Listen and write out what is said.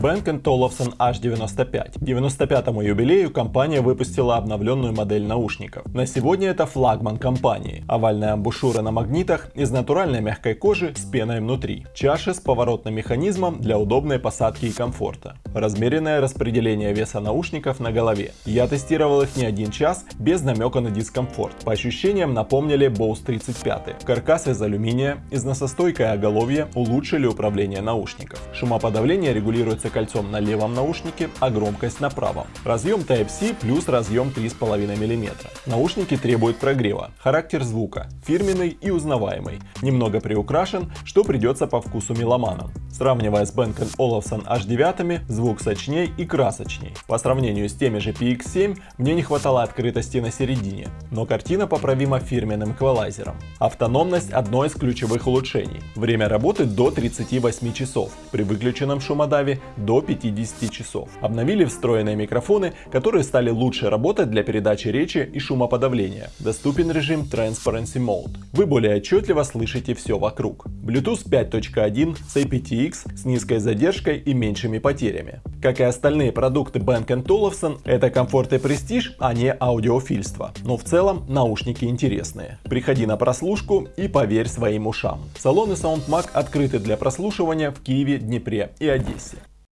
Bang Olufsen H95. К 95-му юбилею компания выпустила обновленную модель наушников. На сегодня это флагман компании. Овальная амбушюра на магнитах из натуральной мягкой кожи с пеной внутри. Чаши с поворотным механизмом для удобной посадки и комфорта. Размеренное распределение веса наушников на голове. Я тестировал их не один час без намека на дискомфорт. По ощущениям напомнили Bose 35. Каркас из алюминия, износостойкое оголовье улучшили управление наушников. Шумоподавление регулируется кольцом на левом наушнике, а громкость на правом. Разъем Type-C плюс разъем 3,5 мм. Наушники требуют прогрева. Характер звука фирменный и узнаваемый. Немного приукрашен, что придется по вкусу меломанам. Сравнивая с Bang Olufsen H9, звук сочней и красочней. По сравнению с теми же PX7, мне не хватало открытости на середине, но картина поправима фирменным эквалайзером. Автономность – одно из ключевых улучшений. Время работы до 38 часов, при выключенном шумодаве до 50 часов. Обновили встроенные микрофоны, которые стали лучше работать для передачи речи и шумоподавления. Доступен режим Transparency Mode. Вы более отчетливо слышите все вокруг. Bluetooth 5.1 с aptX с низкой задержкой и меньшими потерями. Как и остальные продукты Bang Olufsen, это комфорт и престиж, а не аудиофильство. Но в целом наушники интересные. Приходи на прослушку и поверь своим ушам. Салоны SoundMag открыты для прослушивания в Киеве, Днепре и Одессе.